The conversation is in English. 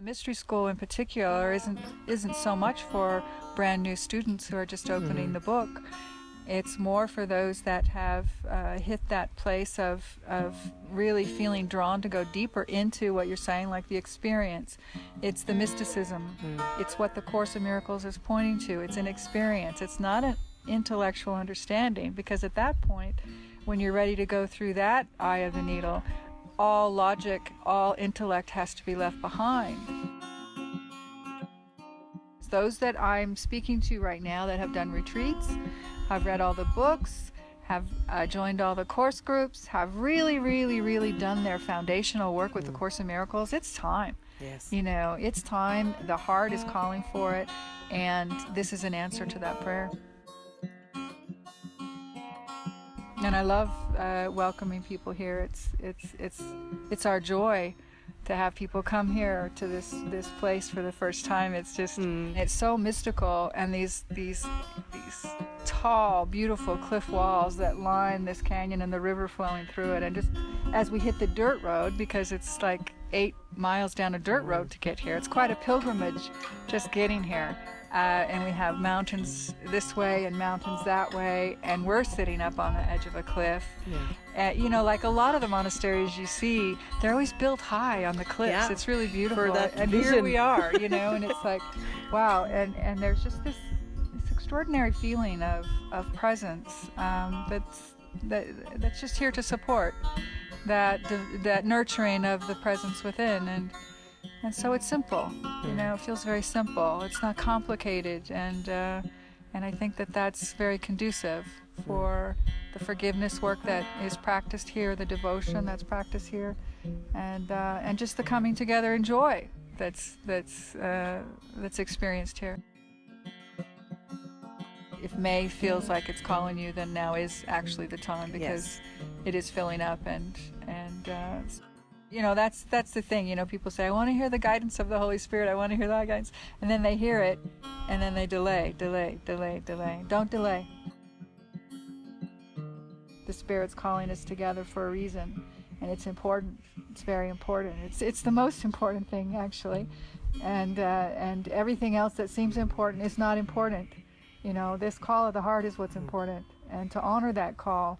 mystery school in particular isn't isn't so much for brand new students who are just opening the book. It's more for those that have uh, hit that place of of really feeling drawn to go deeper into what you're saying, like the experience. It's the mysticism. It's what the Course of Miracles is pointing to. It's an experience. It's not an intellectual understanding because at that point, when you're ready to go through that eye of the needle, all logic, all intellect has to be left behind. Those that I'm speaking to right now that have done retreats, have read all the books, have uh, joined all the course groups, have really, really, really done their foundational work with the Course in Miracles, it's time. Yes. You know, it's time. The heart is calling for it, and this is an answer to that prayer. And I love uh, welcoming people here. It's it's it's it's our joy to have people come here to this this place for the first time. It's just it's so mystical, and these these these tall, beautiful cliff walls that line this canyon and the river flowing through it. And just as we hit the dirt road, because it's like eight miles down a dirt road to get here, it's quite a pilgrimage just getting here. Uh, and we have mountains this way and mountains that way, and we're sitting up on the edge of a cliff. Uh, you know, like a lot of the monasteries you see, they're always built high on the cliffs. Yeah, It's really beautiful. and here we are, you know, and it's like, wow. And and there's just this this extraordinary feeling of of presence um, that's that that's just here to support that that nurturing of the presence within and. And so it's simple, you know. It feels very simple. It's not complicated, and uh, and I think that that's very conducive for the forgiveness work that is practiced here, the devotion that's practiced here, and uh, and just the coming together in joy that's that's uh, that's experienced here. If May feels like it's calling you, then now is actually the time because it is filling up and and uh, you know that's that's the thing you know people say i want to hear the guidance of the holy spirit i want to hear that guidance and then they hear it and then they delay delay delay delay. Don't delay. The spirit's calling us together for a reason and it's important it's very important. It's it's the most important thing actually and uh, and everything else that seems important is not important. You know this call of the heart is what's important and to honor that call